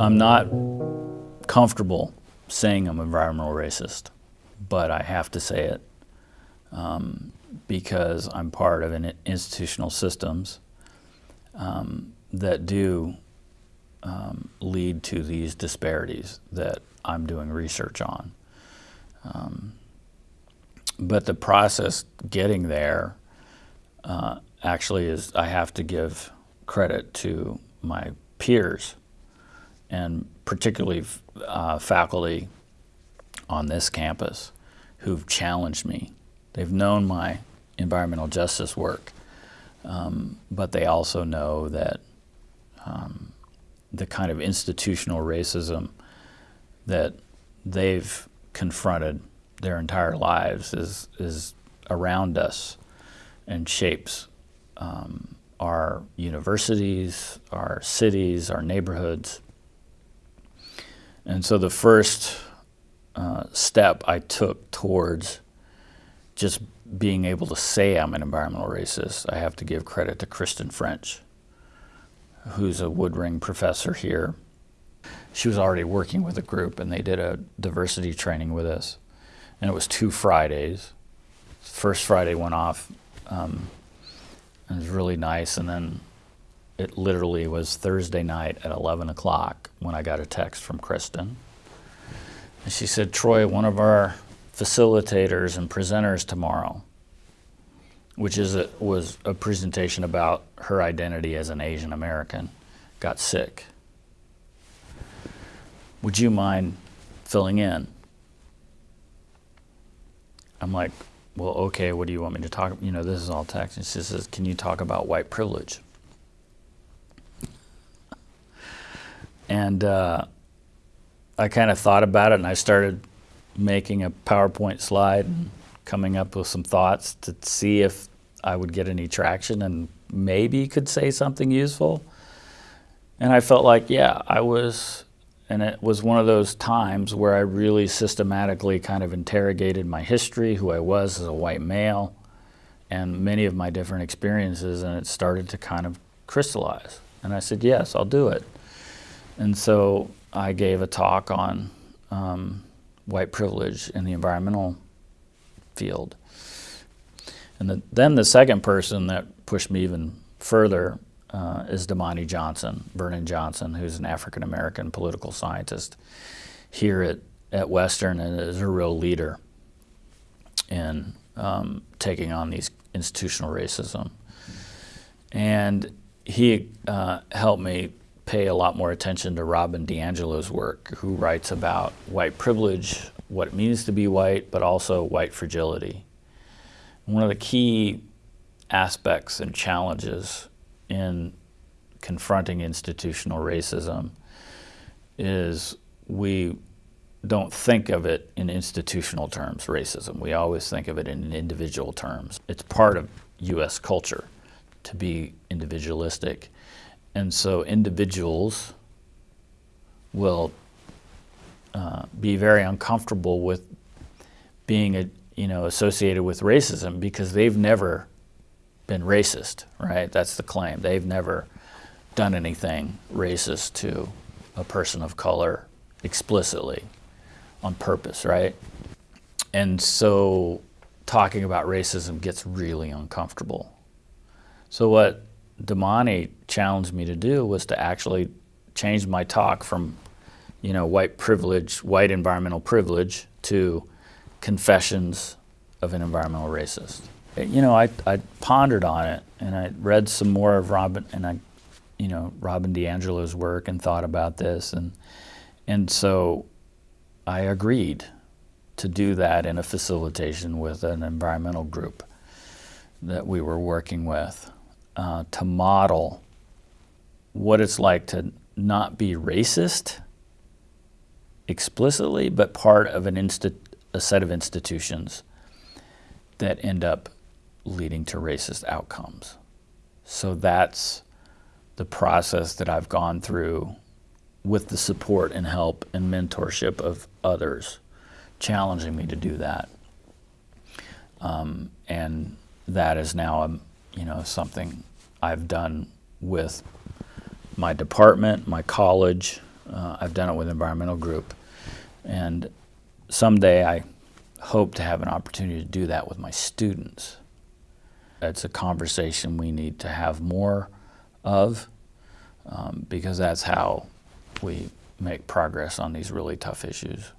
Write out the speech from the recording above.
I'm not comfortable saying I'm environmental racist, but I have to say it um, because I'm part of an institutional systems um, that do um, lead to these disparities that I'm doing research on. Um, but the process getting there uh, actually is I have to give credit to my peers and particularly uh, faculty on this campus who've challenged me. They've known my environmental justice work, um, but they also know that um, the kind of institutional racism that they've confronted their entire lives is, is around us and shapes um, our universities, our cities, our neighborhoods. And so the first uh, step I took towards just being able to say I'm an environmental racist, I have to give credit to Kristen French, who's a Woodring professor here. She was already working with a group and they did a diversity training with us. And it was two Fridays. First Friday went off um, it was really nice. And then it literally was Thursday night at 11 o'clock when I got a text from Kristen. And she said, Troy, one of our facilitators and presenters tomorrow, which is a, was a presentation about her identity as an Asian American, got sick. Would you mind filling in? I'm like, well, okay, what do you want me to talk? You know, this is all text. And she says, can you talk about white privilege? And uh, I kind of thought about it and I started making a PowerPoint slide and coming up with some thoughts to see if I would get any traction and maybe could say something useful. And I felt like, yeah, I was and it was one of those times where I really systematically kind of interrogated my history, who I was as a white male, and many of my different experiences, and it started to kind of crystallize. And I said, yes, I'll do it. And so I gave a talk on um, white privilege in the environmental field. And the, then the second person that pushed me even further uh, is Damani Johnson, Vernon Johnson, who's an African American political scientist here at, at Western and is a real leader in um, taking on these institutional racism. And he uh, helped me pay a lot more attention to Robin DiAngelo's work, who writes about white privilege, what it means to be white, but also white fragility. One of the key aspects and challenges in confronting institutional racism is we don't think of it in institutional terms, racism. We always think of it in individual terms. It's part of U.S. culture to be individualistic. And so individuals will uh, be very uncomfortable with being a, you know, associated with racism because they've never been racist, right? That's the claim. They've never done anything racist to a person of color explicitly on purpose, right? And so talking about racism gets really uncomfortable. So what Damani challenged me to do was to actually change my talk from, you know, white privilege, white environmental privilege to confessions of an environmental racist. Eh, you know, I, I pondered on it and I read some more of Robin and I, you know, Robin DiAngelo's work and thought about this and and so I agreed to do that in a facilitation with an environmental group that we were working with uh, to model what it's like to not be racist explicitly, but part of an a set of institutions that end up leading to racist outcomes. So that's the process that I've gone through with the support and help and mentorship of others challenging me to do that. Um, and that is now, a, you know, something I've done with my department, my college, Uh, I've done it with environmental group, and someday I hope to have an opportunity to do that with my students. It's a conversation we need to have more of um, because that's how we make progress on these really tough issues.